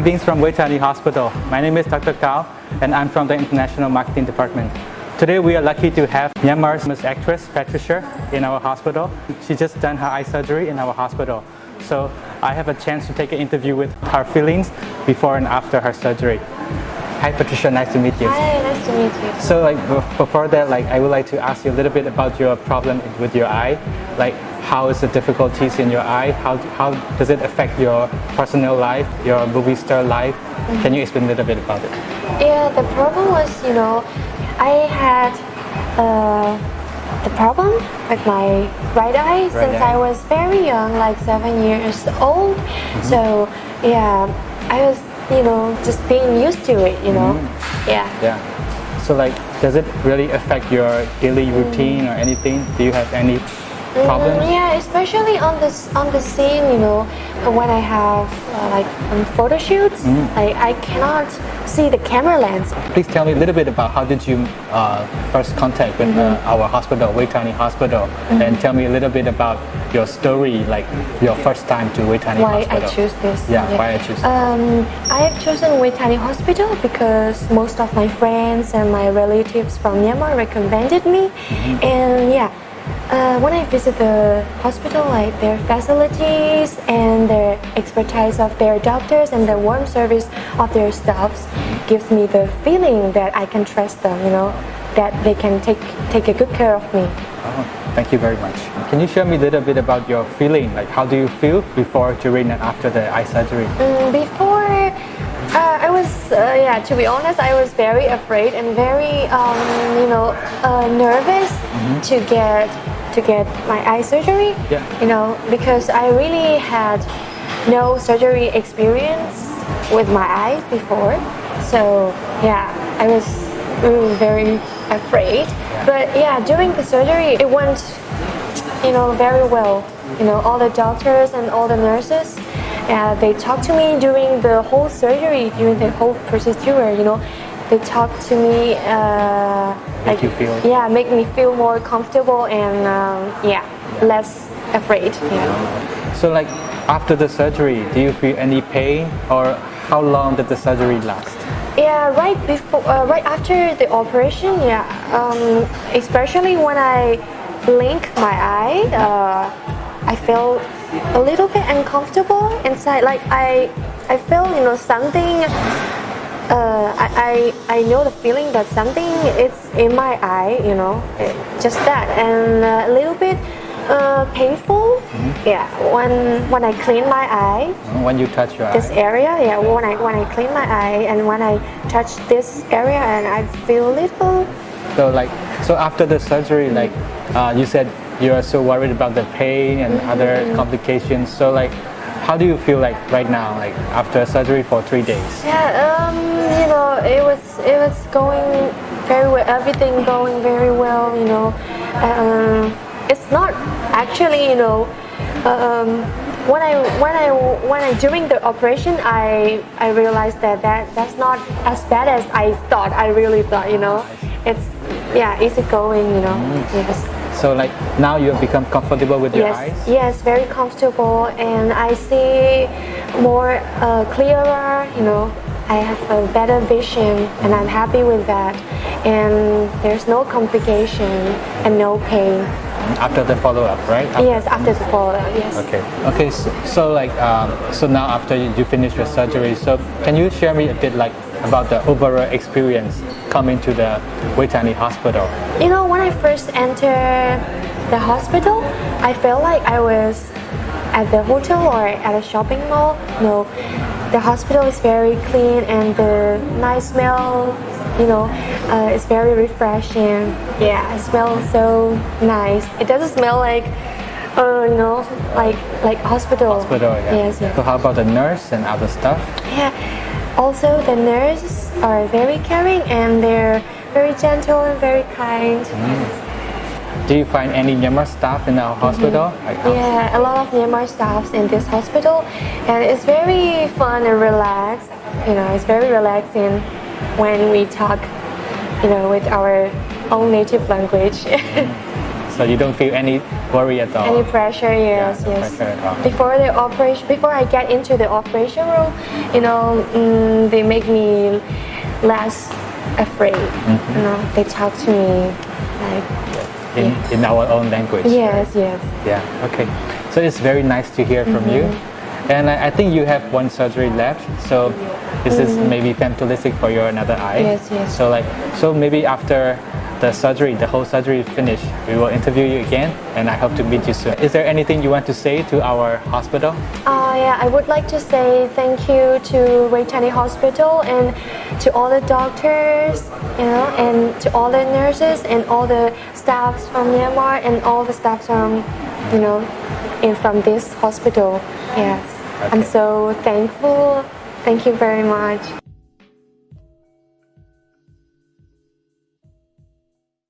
Greetings from Vejthani Hospital. My name is Dr. Kao and I'm from the International Marketing Department. Today we are lucky to have Myanmar's famous actress Patricia in our hospital. She just done her eye surgery in our hospital. So I have a chance to take an interview with her feelings before and after her surgery. Hi Patricia, nice to meet you. Hi, nice to meet you. So like before that, like I would like to ask you a little bit about your problem with your eye. Like how is the difficulties in your eye? How, how does it affect your personal life, your movie star life? Mm -hmm. Can you explain a little bit about it? Yeah, the problem was, you know, I had uh, the problem with my right eye right since eye. I was very young, like seven years old. Mm -hmm. So yeah, I was, you know, just being used to it, you know. Mm -hmm. Yeah. Yeah. So like, does it really affect your daily routine or anything? Do you have any problems? Mm, yeah, especially on this on the scene, you know, when I have uh, like um, photo shoots, mm. I, I cannot see the camera lens. Please tell me a little bit about how did you uh, first contact with mm -hmm. uh, our hospital, Vejthani Hospital, mm -hmm. and tell me a little bit about your story, like your first time to Vejthani why Hospital. Why I choose this? Yeah, yeah, why I choose. Um, I have chosen Vejthani Hospital because most of my friends and my relatives from Myanmar recommended me, -hmm. and yeah. Uh, when I visit the hospital, like their facilities and their expertise of their doctors and the warm service of their staffs gives me the feeling that I can trust them, you know, that they can take, take a good care of me. Oh, thank you very much. Can you share me a little bit about your feeling? Like how do you feel before, during and after the eye surgery? Mm, before uh, I was, uh, yeah, to be honest, I was very afraid and very, um, you know, uh, nervous mm -hmm. to get to get my eye surgery. Yeah. You know, because I really had no surgery experience with my eyes before. So yeah, I was really very afraid. But yeah, during the surgery, it went, you know, very well. You know, all the doctors and all the nurses, yeah, they talked to me during the whole surgery, during the whole procedure. You know, they talk to me uh, make like, you feel? yeah make me feel more comfortable and um, yeah, yeah, less afraid yeah. so like after the surgery do you feel any pain or how long did the surgery last? Yeah right before uh, right after the operation yeah. Um, especially when I blink my eye uh, I felt a little bit uncomfortable inside. Like I I feel you know something uh, I, I, I know the feeling that something is in my eye, you know, just that, and a little bit uh, painful. Mm -hmm. Yeah, when when I clean my eye. When you touch your this eye. area, yeah. When I when I clean my eye and when I touch this area and I feel a little. So like so after the surgery, like uh, you said, you are so worried about the pain and mm -hmm. other complications. So like how do you feel like right now, like after surgery for three days? Yeah, um, you know, it was it was going very well. Everything going very well. You know, um, it's not actually, you know, um, when I when I when I during the operation, I I realized that that that's not as bad as I thought. I really thought, you know, it's yeah, easy going. You know, mm. yes. So like now you have become comfortable with your yes, eyes? Yes, very comfortable and I see more uh, clearer, you know, I have a better vision and I'm happy with that and there's no complication and no pain. After the follow-up, right? After yes, after the follow-up, yes. Okay, okay. So, so like, um, so now after you finish your surgery, so can you share me a bit like about the overall experience coming to the Vejthani hospital? You know, when I first entered the hospital, I felt like I was at the hotel or at a shopping mall. No, the hospital is very clean and the nice smell, you know, uh, it's very refreshing. Yeah, it smells so nice. It doesn't smell like uh, you know, like like hospital. Hospital, yeah. Yes, yes. So how about the nurse and other stuff? Yeah, also, the nurses are very caring and they're very gentle and very kind. Mm. Do you find any Myanmar staff in our hospital? Mm -hmm. Yeah, a lot of Myanmar staffs in this hospital and it's very fun and relaxed. You know, it's very relaxing when we talk, you know, with our own native language. Mm. so you don't feel any worry at all. Any pressure? Yes, no yes. pressure. Before the operation, before I get into the operation room, you know, mm, they make me less afraid. Mm-hmm. You know, they talk to me like, in, in our own language. yes, yes. Yeah, okay. So it's very nice to hear from you. And I, I think you have one surgery left. So this is maybe femto-LASIK for your another eye. Yes, yes. So like so maybe after the surgery, the whole surgery is finished, we will interview you again and I hope to meet you soon. Is there anything you want to say to our hospital? Uh, yeah, I would like to say thank you to Vejthani Hospital and to all the doctors, you know, and to all the nurses and all the staffs from Myanmar and all the staffs from, you know, in from this hospital. Yes, I'm so thankful. Thank you very much.